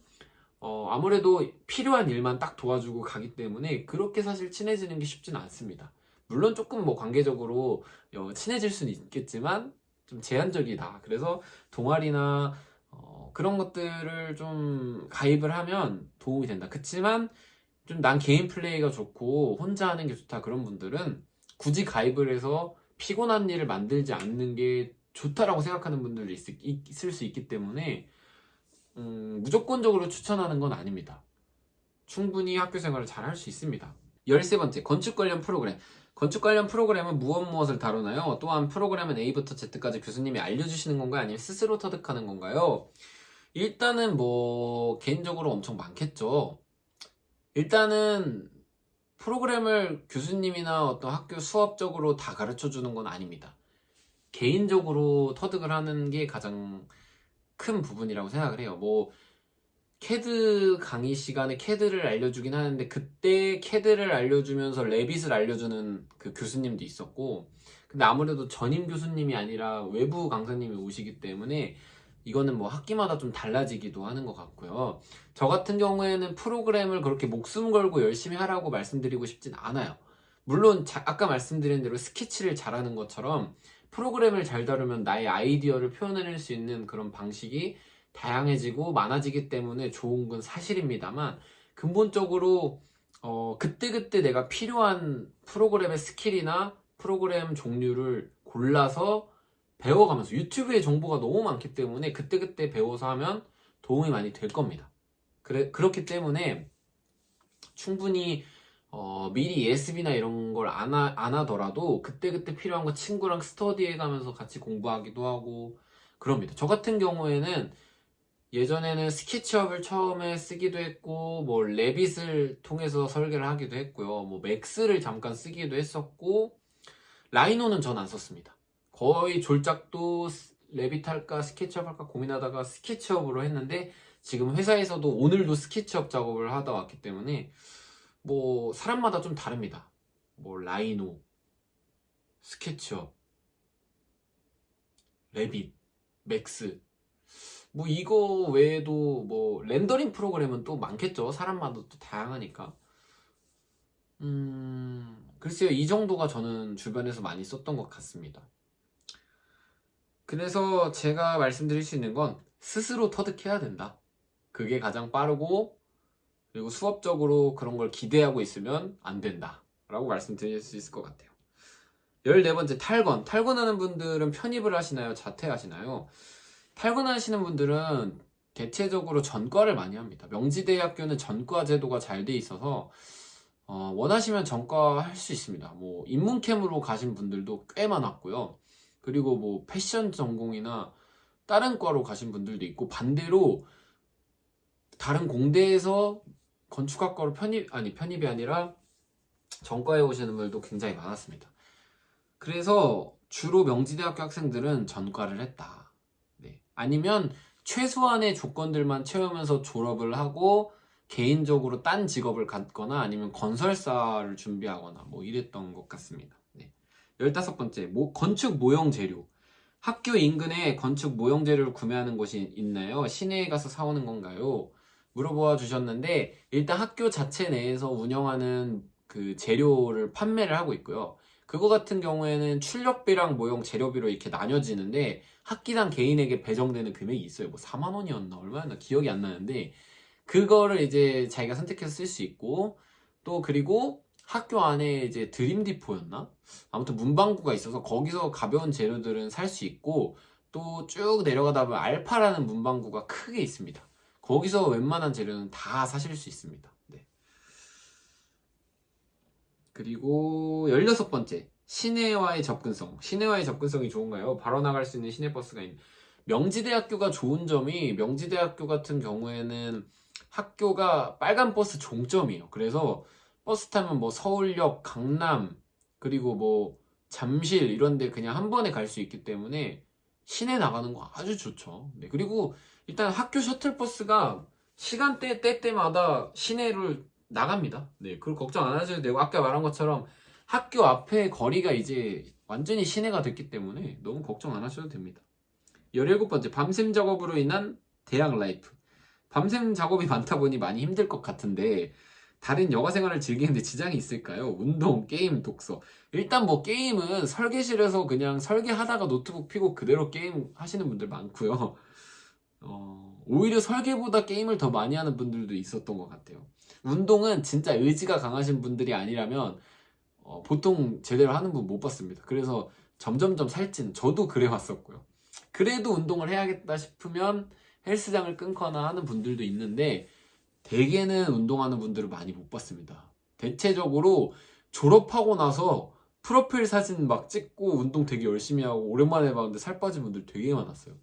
어, 아무래도 필요한 일만 딱 도와주고 가기 때문에 그렇게 사실 친해지는 게 쉽지는 않습니다. 물론 조금 뭐 관계적으로 어, 친해질 수는 있겠지만 좀 제한적이다. 그래서 동아리나 어, 그런 것들을 좀 가입을 하면 도움이 된다. 그치만 좀 난 개인 플레이가 좋고 혼자 하는 게 좋다. 그런 분들은 굳이 가입을 해서 피곤한 일을 만들지 않는 게 좋다라고 생각하는 분들이 있, 있을 수 있기 때문에 음, 무조건적으로 추천하는 건 아닙니다. 충분히 학교 생활을 잘 할 수 있습니다. 13번째, 건축 관련 프로그램. 건축 관련 프로그램은 무엇 무엇을 다루나요? 또한 프로그램은 A부터 Z까지 교수님이 알려주시는 건가요? 아니면 스스로 터득하는 건가요? 일단은 뭐, 개인적으로 엄청 많겠죠. 일단은, 프로그램을 교수님이나 어떤 학교 수업적으로 다 가르쳐 주는 건 아닙니다. 개인적으로 터득을 하는 게 가장 큰 부분이라고 생각을 해요. 뭐 캐드 강의 시간에 캐드를 알려주긴 하는데 그때 캐드를 알려주면서 Revit을 알려주는 그 교수님도 있었고 근데 아무래도 전임 교수님이 아니라 외부 강사님이 오시기 때문에 이거는 뭐 학기마다 좀 달라지기도 하는 것 같고요. 저 같은 경우에는 프로그램을 그렇게 목숨 걸고 열심히 하라고 말씀드리고 싶진 않아요. 물론 자, 아까 말씀드린 대로 스케치를 잘하는 것처럼 프로그램을 잘 다루면 나의 아이디어를 표현해낼 수 있는 그런 방식이 다양해지고 많아지기 때문에 좋은 건 사실입니다만 근본적으로 어, 그때그때 내가 필요한 프로그램의 스킬이나 프로그램 종류를 골라서 배워가면서 유튜브에 정보가 너무 많기 때문에 그때그때 배워서 하면 도움이 많이 될 겁니다. 그래, 그렇기 때문에 충분히 어, 미리 예습이나 이런 걸 안 안 하더라도 그때그때 필요한 거 친구랑 스터디해 가면서 같이 공부하기도 하고 그럽니다. 저 같은 경우에는 예전에는 SketchUp을 처음에 쓰기도 했고 뭐 Revit을 통해서 설계를 하기도 했고요. 뭐 Max를 잠깐 쓰기도 했었고 Rhino는 전 안 썼습니다. 거의 졸작도 Revit 할까 SketchUp 할까 고민하다가 SketchUp으로 했는데 지금 회사에서도 오늘도 SketchUp 작업을 하다 왔기 때문에 뭐 사람마다 좀 다릅니다. 뭐 Rhino, SketchUp, Revit, Max 뭐 이거 외에도 뭐 렌더링 프로그램은 또 많겠죠. 사람마다 또 다양하니까. 음, 글쎄요. 이 정도가 저는 주변에서 많이 썼던 것 같습니다. 그래서 제가 말씀드릴 수 있는 건 스스로 터득해야 된다. 그게 가장 빠르고 그리고 수업적으로 그런 걸 기대하고 있으면 안 된다. 라고 말씀드릴 수 있을 것 같아요. 14번째 탈건. 탈건하는 분들은 편입을 하시나요? 자퇴하시나요? 탈건하시는 분들은 대체적으로 전과를 많이 합니다. 명지대학교는 전과 제도가 잘 돼 있어서 어, 원하시면 전과 할 수 있습니다. 뭐 인문캠으로 가신 분들도 꽤 많았고요. 그리고 뭐 패션 전공이나 다른 과로 가신 분들도 있고 반대로 다른 공대에서 건축학과로 편입 아니 편입이 아니라 전과에 오시는 분들도 굉장히 많았습니다. 그래서 주로 명지대학교 학생들은 전과를 했다. 네. 아니면 최소한의 조건들만 채우면서 졸업을 하고 개인적으로 딴 직업을 갖거나 아니면 건설사를 준비하거나 뭐 이랬던 것 같습니다. 네. 15번째, 모, 건축 모형 재료. 학교 인근에 건축 모형 재료를 구매하는 곳이 있나요? 시내에 가서 사오는 건가요? 물어보아 주셨는데 일단 학교 자체 내에서 운영하는 그 재료를 판매를 하고 있고요. 그거 같은 경우에는 출력비랑 모형 재료비로 이렇게 나뉘어지는데 학기당 개인에게 배정되는 금액이 있어요. 뭐 4만 원이었나 얼마였나 기억이 안 나는데 그거를 이제 자기가 선택해서 쓸 수 있고 또 그리고 학교 안에 이제 드림 디포였나? 아무튼 문방구가 있어서 거기서 가벼운 재료들은 살 수 있고 또 쭉 내려가다 보면 알파라는 문방구가 크게 있습니다. 거기서 웬만한 재료는 다 사실 수 있습니다. 네. 그리고 16번째. 시내와의 접근성. 시내와의 접근성이 좋은가요? 바로 나갈 수 있는 시내버스가 있는. 명지대학교가 좋은 점이 명지대학교 같은 경우에는 학교가 빨간 버스 종점이에요. 그래서 버스 타면 뭐 서울역, 강남, 그리고 뭐 잠실 이런 데 그냥 한 번에 갈 수 있기 때문에 시내 나가는 거 아주 좋죠. 네. 그리고 일단 학교 셔틀버스가 시간대 때 때마다 시내를 나갑니다. 네, 그걸 걱정 안 하셔도 되고 아까 말한 것처럼 학교 앞에 거리가 이제 완전히 시내가 됐기 때문에 너무 걱정 안 하셔도 됩니다. 17번째, 밤샘 작업으로 인한 대학 life. 밤샘 작업이 많다 보니 많이 힘들 것 같은데 다른 여가 생활을 즐기는데 지장이 있을까요? 운동, 게임, 독서. 일단 뭐 게임은 설계실에서 그냥 설계하다가 노트북 피고 그대로 게임 하시는 분들 많고요. 어, 오히려 설계보다 게임을 더 많이 하는 분들도 있었던 것 같아요. 운동은 진짜 의지가 강하신 분들이 아니라면 어, 보통 제대로 하는 분 못 봤습니다. 그래서 점점점 살찐 저도 그래 왔었고요. 그래도 운동을 해야겠다 싶으면 헬스장을 끊거나 하는 분들도 있는데 대개는 운동하는 분들을 많이 못 봤습니다. 대체적으로 졸업하고 나서 프로필 사진 막 찍고 운동 되게 열심히 하고 오랜만에 봤는데 살 빠진 분들 되게 많았어요.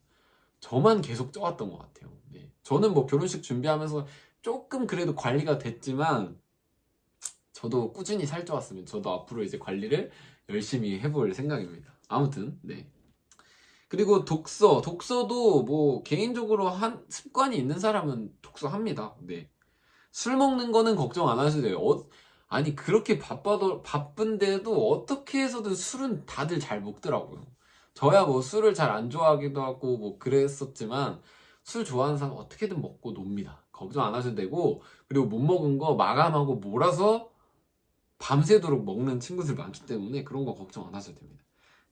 저만 계속 쪄왔던 것 같아요. 네. 저는 뭐 결혼식 준비하면서 조금 그래도 관리가 됐지만 저도 꾸준히 살쪄왔으면 저도 앞으로 이제 관리를 열심히 해볼 생각입니다. 아무튼 네. 그리고 독서, 독서도 뭐 개인적으로 한 습관이 있는 사람은 독서합니다. 네. 술 먹는 거는 걱정 안 하셔도 돼요. 어, 아니 그렇게 바빠도 바쁜데도 어떻게 해서든 술은 다들 잘 먹더라고요. 저야 뭐 술을 잘 안 좋아하기도 하고 뭐 그랬었지만 술 좋아하는 사람 어떻게든 먹고 놉니다. 걱정 안 하셔도 되고 그리고 못 먹은 거 마감하고 몰아서 밤새도록 먹는 친구들 많기 때문에 그런 거 걱정 안 하셔도 됩니다.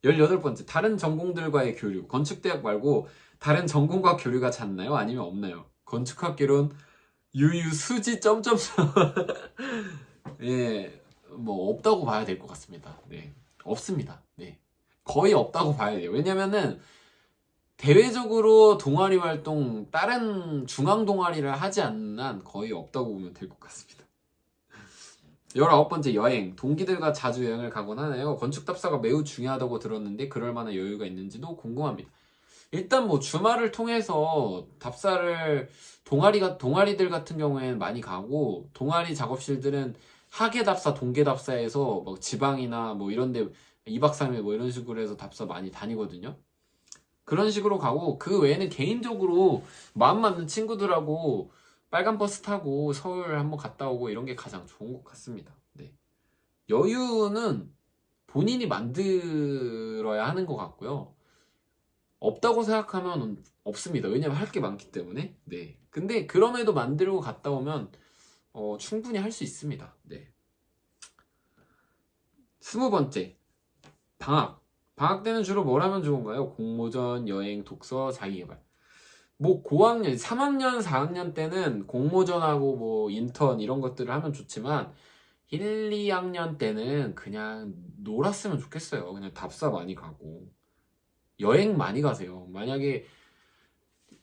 18번째 다른 전공들과의 교류 건축대학 말고 다른 전공과 교류가 잦나요? 아니면 없나요? 건축학개론 유유 수지 점점점 예, 뭐 없다고 봐야 될 것 같습니다. 네, 없습니다. 네, 거의 없다고 봐야 돼요. 왜냐면은 대외적으로 동아리 활동 다른 중앙 동아리를 하지 않는 한 거의 없다고 보면 될 것 같습니다. 19번째 여행. 동기들과 자주 여행을 가곤 하나요? 건축 답사가 매우 중요하다고 들었는데 그럴 만한 여유가 있는지도 궁금합니다. 일단 뭐 주말을 통해서 답사를 동아리가 동아리들 같은 경우에는 많이 가고 동아리 작업실들은 하계 답사, 동계 답사에서 뭐 지방이나 뭐 이런 데 2박 3일 뭐 이런 식으로 해서 답사 많이 다니거든요. 그런 식으로 가고 그 외에는 개인적으로 마음 맞는 친구들하고 빨간 버스 타고 서울 한번 갔다 오고 이런 게 가장 좋은 것 같습니다. 네. 여유는 본인이 만들어야 하는 것 같고요. 없다고 생각하면 없습니다. 왜냐면 할게 많기 때문에. 네. 근데 그럼에도 만들고 갔다 오면 어, 충분히 할 수 있습니다. 네. 스무 번째. 방학. 방학 때는 주로 뭘 하면 좋은가요? 공모전, 여행, 독서, 자기개발. 뭐 고학년, 3학년, 4학년 때는 공모전하고 뭐 인턴 이런 것들을 하면 좋지만 1, 2학년 때는 그냥 놀았으면 좋겠어요. 그냥 답사 많이 가고 여행 많이 가세요. 만약에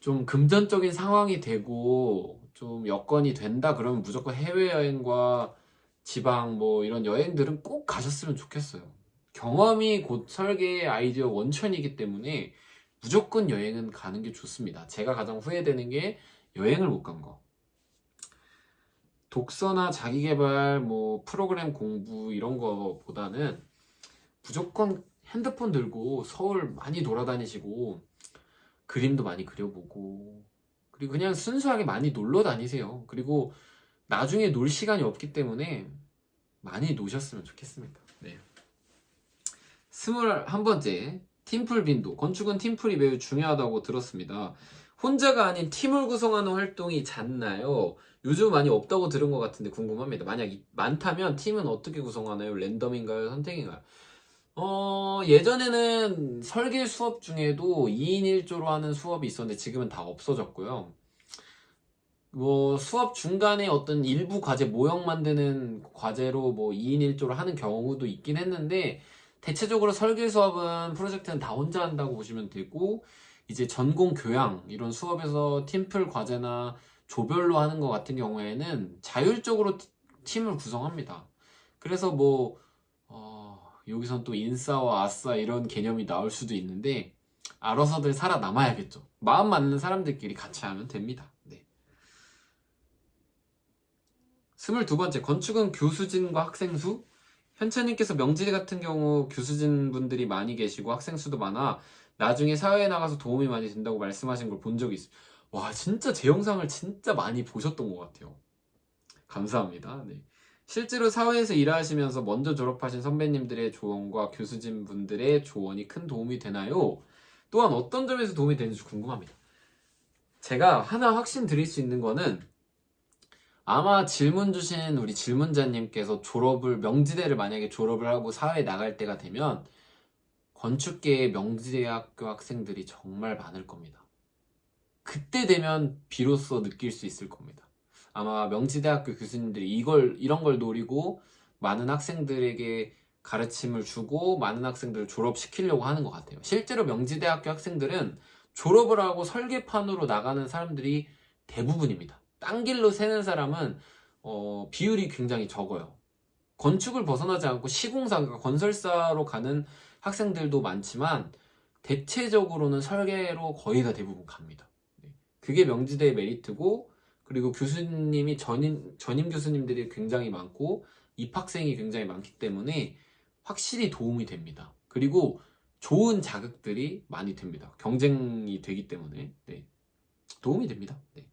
좀 금전적인 상황이 되고 좀 여건이 된다 그러면 무조건 해외여행과 지방 뭐 이런 여행들은 꼭 가셨으면 좋겠어요. 경험이 곧 설계의 아이디어 원천이기 때문에 무조건 여행은 가는 게 좋습니다. 제가 가장 후회되는 게 여행을 못 간 거. 독서나 자기개발, 뭐 프로그램 공부 이런 거보다는 무조건 핸드폰 들고 서울 많이 돌아다니시고 그림도 많이 그려보고 그리고 그냥 순수하게 많이 놀러 다니세요. 그리고 나중에 놀 시간이 없기 때문에 많이 노셨으면 좋겠습니다. 네. 스물한 번째 팀플 빈도 건축은 팀플이 매우 중요하다고 들었습니다. 혼자가 아닌 팀을 구성하는 활동이 잦나요? 요즘 많이 없다고 들은 것 같은데 궁금합니다. 만약 이- 많다면 팀은 어떻게 구성하나요? 랜덤인가요? 선택인가요? 어, 예전에는 설계 수업 중에도 2인 1조로 하는 수업이 있었는데 지금은 다 없어졌고요. 뭐 수업 중간에 어떤 일부 과제 모형 만드는 과제로 뭐 2인 1조로 하는 경우도 있긴 했는데 대체적으로 설계 수업은 프로젝트는 다 혼자 한다고 보시면 되고 이제 전공 교양 이런 수업에서 팀플 과제나 조별로 하는 것 같은 경우에는 자율적으로 티- 팀을 구성합니다. 그래서 뭐 어, 여기선 또 인싸와 아싸 이런 개념이 나올 수도 있는데 알아서들 살아남아야겠죠. 마음 맞는 사람들끼리 같이 하면 됩니다. 네. 스물두 번째 건축은 교수진과 학생 수? 현채님께서 명지대 같은 경우 교수진 분들이 많이 계시고 학생 수도 많아 나중에 사회에 나가서 도움이 많이 된다고 말씀하신 걸 본 적이 있어요. 와 진짜 제 영상을 진짜 많이 보셨던 것 같아요. 감사합니다. 네. 실제로 사회에서 일하시면서 먼저 졸업하신 선배님들의 조언과 교수진 분들의 조언이 큰 도움이 되나요? 또한 어떤 점에서 도움이 되는지 궁금합니다. 제가 하나 확신 드릴 수 있는 거는 아마 질문 주신 우리 질문자님께서 졸업을 명지대를 만약에 졸업을 하고 사회에 나갈 때가 되면 건축계의 명지대학교 학생들이 정말 많을 겁니다. 그때 되면 비로소 느낄 수 있을 겁니다. 아마 명지대학교 교수님들이 이걸 이런 걸 노리고 많은 학생들에게 가르침을 주고 많은 학생들을 졸업시키려고 하는 것 같아요. 실제로 명지대학교 학생들은 졸업을 하고 설계판으로 나가는 사람들이 대부분입니다. 딴 길로 새는 사람은 어, 비율이 굉장히 적어요. 건축을 벗어나지 않고 시공사, 그러니까 건설사로 가는 학생들도 많지만 대체적으로는 설계로 거의 다 대부분 갑니다. 네. 그게 명지대의 메리트고 그리고 교수님이 전임, 전임 교수님들이 굉장히 많고 입학생이 굉장히 많기 때문에 확실히 도움이 됩니다. 그리고 좋은 자극들이 많이 됩니다. 경쟁이 되기 때문에 네. 도움이 됩니다. 네.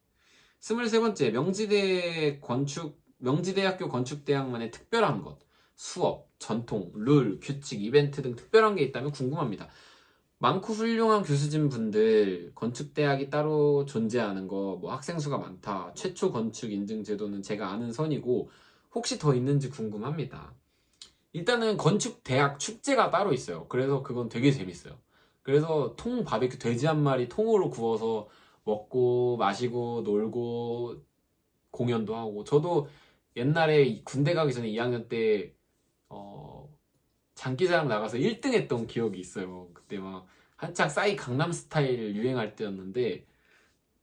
23번째 명지대 건축 명지대학교 건축대학만의 특별한 것 수업, 전통, 룰, 규칙, 이벤트 등 특별한 게 있다면 궁금합니다. 많고 훌륭한 교수진 분들 건축대학이 따로 존재하는 거 뭐 학생 수가 많다 최초 건축 인증 제도는 제가 아는 선이고 혹시 더 있는지 궁금합니다. 일단은 건축대학 축제가 따로 있어요. 그래서 그건 되게 재밌어요. 그래서 통 바베큐 돼지 한 마리 통으로 구워서 먹고 마시고 놀고 공연도 하고 저도 옛날에 군대 가기 전에 2학년 때 어, 장기자랑 나가서 1등 했던 기억이 있어요. 그때 막 한창 싸이 강남 스타일 유행할 때였는데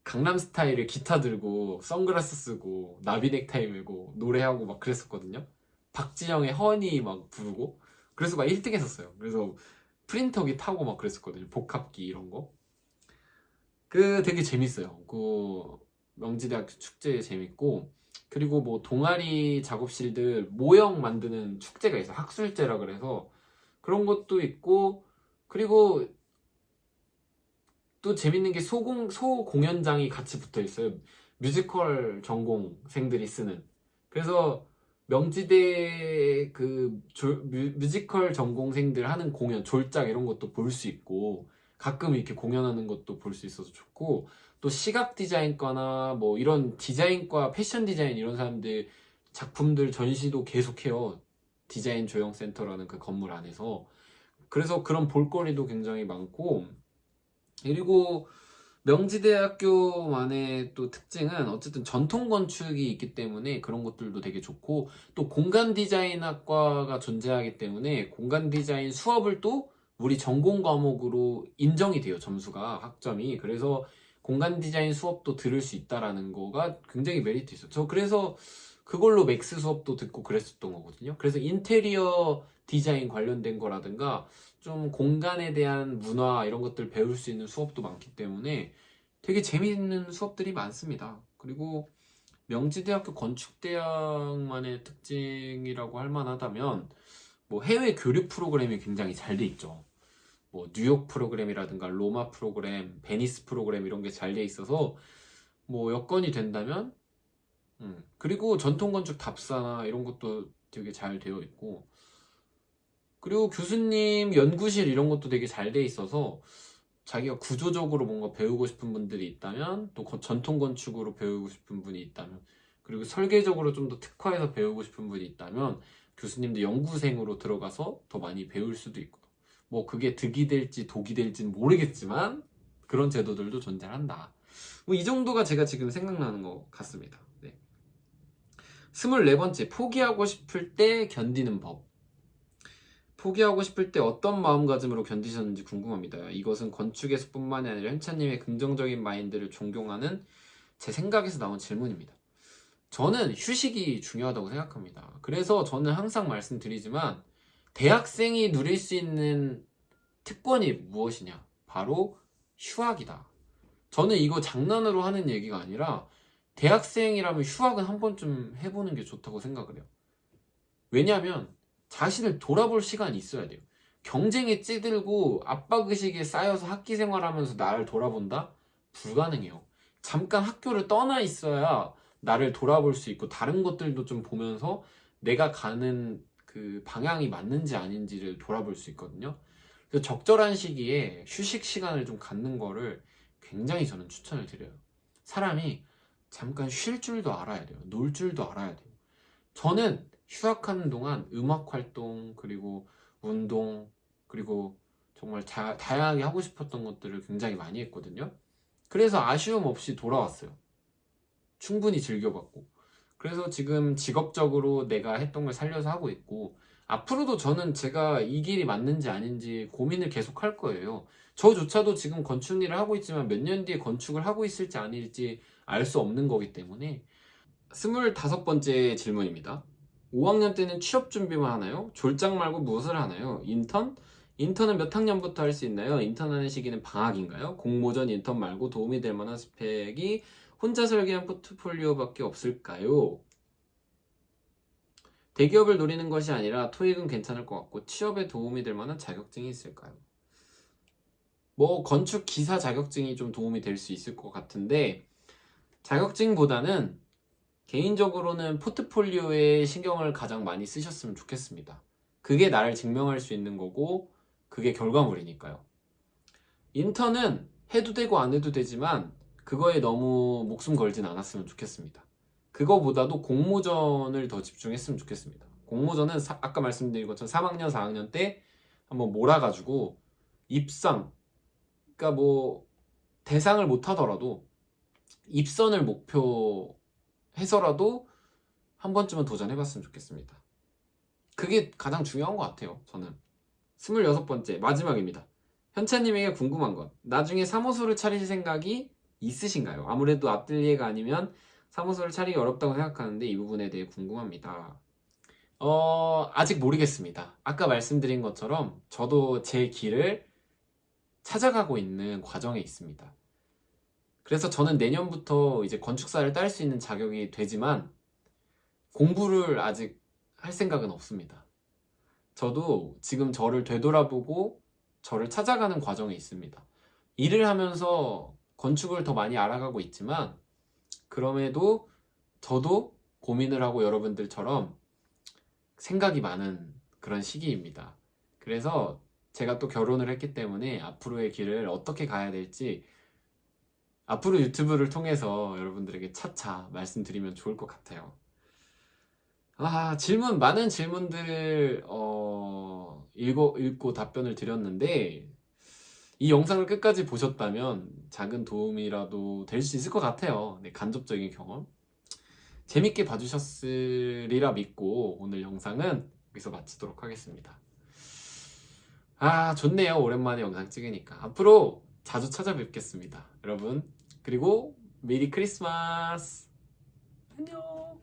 강남 스타일을 기타 들고 선글라스 쓰고 나비 넥타이 메고 노래하고 막 그랬었거든요. 박지영의 허니 막 부르고 그래서 막 1등 했었어요. 그래서 프린터기 타고 막 그랬었거든요. 복합기 이런 거. 그 되게 재밌어요. 그 명지대학교 축제 재밌고 그리고 뭐 동아리 작업실들 모형 만드는 축제가 있어. 요 학술제라 그래서 그런 것도 있고 그리고 또 재밌는 게 소공 소 공연장이 같이 붙어 있어요. 뮤지컬 전공생들이 쓰는. 그래서 명지대 그 졸- 뮤, 뮤지컬 전공생들 하는 공연 졸작 이런 것도 볼 수 있고 가끔 이렇게 공연하는 것도 볼 수 있어서 좋고 또 시각 디자인과나 뭐 이런 디자인과 패션 디자인 이런 사람들 작품들 전시도 계속해요. 디자인 조형 센터라는 그 건물 안에서. 그래서 그런 볼거리도 굉장히 많고 그리고 명지대학교만의 또 특징은 어쨌든 전통 건축이 있기 때문에 그런 것들도 되게 좋고 또 공간 디자인학과가 존재하기 때문에 공간 디자인 수업을 또 우리 전공 과목으로 인정이 돼요 점수가 학점이. 그래서 공간 디자인 수업도 들을 수 있다라는 거가 굉장히 메리트 있어요. 저 그래서 그걸로 Max 수업도 듣고 그랬었던 거거든요. 그래서 인테리어 디자인 관련된 거라든가 좀 공간에 대한 문화 이런 것들 배울 수 있는 수업도 많기 때문에 되게 재미있는 수업들이 많습니다. 그리고 명지대학교 건축대학만의 특징이라고 할 만하다면 뭐 해외 교류 프로그램이 굉장히 잘 돼 있죠. 뭐 뉴욕 프로그램이라든가 로마 프로그램, 베니스 프로그램 이런 게 잘 돼 있어서 뭐 여건이 된다면 음, 그리고 전통 건축 답사나 이런 것도 되게 잘 되어 있고 그리고 교수님 연구실 이런 것도 되게 잘 돼 있어서 자기가 구조적으로 뭔가 배우고 싶은 분들이 있다면 또 거- 전통 건축으로 배우고 싶은 분이 있다면 그리고 설계적으로 좀 더 특화해서 배우고 싶은 분이 있다면 교수님도 연구생으로 들어가서 더 많이 배울 수도 있고 뭐 그게 득이 될지 독이 될지는 모르겠지만 그런 제도들도 존재한다. 뭐 이 정도가 제가 지금 생각나는 것 같습니다. 네. 24번째 포기하고 싶을 때 견디는 법. 포기하고 싶을 때 어떤 마음가짐으로 견디셨는지 궁금합니다. 이것은 건축에서뿐만이 아니라 현차님의 긍정적인 마인드를 존경하는 제 생각에서 나온 질문입니다. 저는 휴식이 중요하다고 생각합니다. 그래서 저는 항상 말씀드리지만 대학생이 누릴 수 있는 특권이 무엇이냐? 바로 휴학이다. 저는 이거 장난으로 하는 얘기가 아니라 대학생이라면 휴학은 한 번쯤 해보는 게 좋다고 생각을 해요. 왜냐하면 자신을 돌아볼 시간이 있어야 돼요. 경쟁에 찌들고 압박의식에 쌓여서 학기 생활하면서 나를 돌아본다? 불가능해요. 잠깐 학교를 떠나 있어야 나를 돌아볼 수 있고 다른 것들도 좀 보면서 내가 가는 그 방향이 맞는지 아닌지를 돌아볼 수 있거든요. 그래서 적절한 시기에 휴식 시간을 좀 갖는 거를 굉장히 저는 추천을 드려요. 사람이 잠깐 쉴 줄도 알아야 돼요. 놀 줄도 알아야 돼요. 저는 휴학하는 동안 음악 활동 그리고 운동 그리고 정말 자- 다양하게 하고 싶었던 것들을 굉장히 많이 했거든요. 그래서 아쉬움 없이 돌아왔어요. 충분히 즐겨봤고. 그래서 지금 직업적으로 내가 했던 걸 살려서 하고 있고, 앞으로도 저는 제가 이 길이 맞는지 아닌지 고민을 계속 할 거예요. 저조차도 지금 건축 일을 하고 있지만 몇 년 뒤에 건축을 하고 있을지 아닐지 알 수 없는 거기 때문에. 스물다섯 번째 질문입니다. 5학년 때는 취업 준비만 하나요? 졸작 말고 무엇을 하나요? 인턴? 인턴은 몇 학년부터 할 수 있나요? 인턴하는 시기는 방학인가요? 공모전 인턴 말고 도움이 될 만한 스펙이 혼자 설계한 포트폴리오밖에 없을까요? 대기업을 노리는 것이 아니라 토익은 괜찮을 것 같고 취업에 도움이 될 만한 자격증이 있을까요? 뭐 건축 기사 자격증이 좀 도움이 될 수 있을 것 같은데 자격증보다는 개인적으로는 포트폴리오에 신경을 가장 많이 쓰셨으면 좋겠습니다. 그게 나를 증명할 수 있는 거고 그게 결과물이니까요. 인턴은 해도 되고 안 해도 되지만 그거에 너무 목숨 걸진 않았으면 좋겠습니다. 그거보다도 공모전을 더 집중했으면 좋겠습니다. 공모전은 사- 아까 말씀드린 것처럼 3학년, 4학년 때 한번 몰아가지고 입상, 그러니까 뭐 대상을 못 하더라도 입선을 목표 해서라도 한 번쯤은 도전해봤으면 좋겠습니다. 그게 가장 중요한 것 같아요, 저는. 26번째, 마지막입니다. 현차님에게 궁금한 것. 나중에 사무소를 차리실 생각이 있으신가요? 아무래도 아뜰리에가 아니면 사무소를 차리기 어렵다고 생각하는데 이 부분에 대해 궁금합니다. 어, 아직 모르겠습니다. 아까 말씀드린 것처럼 저도 제 길을 찾아가고 있는 과정에 있습니다. 그래서 저는 내년부터 이제 건축사를 딸 수 있는 자격이 되지만 공부를 아직 할 생각은 없습니다. 저도 지금 저를 되돌아보고 저를 찾아가는 과정에 있습니다. 일을 하면서 건축을 더 많이 알아가고 있지만 그럼에도 저도 고민을 하고 여러분들처럼 생각이 많은 그런 시기입니다. 그래서 제가 또 결혼을 했기 때문에 앞으로의 길을 어떻게 가야 될지 앞으로 유튜브를 통해서 여러분들에게 차차 말씀드리면 좋을 것 같아요. 아, 질문, 많은 질문들, 어, 읽고, 읽고 답변을 드렸는데, 이 영상을 끝까지 보셨다면 작은 도움이라도 될 수 있을 것 같아요. 네, 간접적인 경험. 재밌게 봐주셨으리라 믿고 오늘 영상은 여기서 마치도록 하겠습니다. 아, 좋네요. 오랜만에 영상 찍으니까. 앞으로 자주 찾아뵙겠습니다. 여러분. 그리고 메리 크리스마스! 안녕!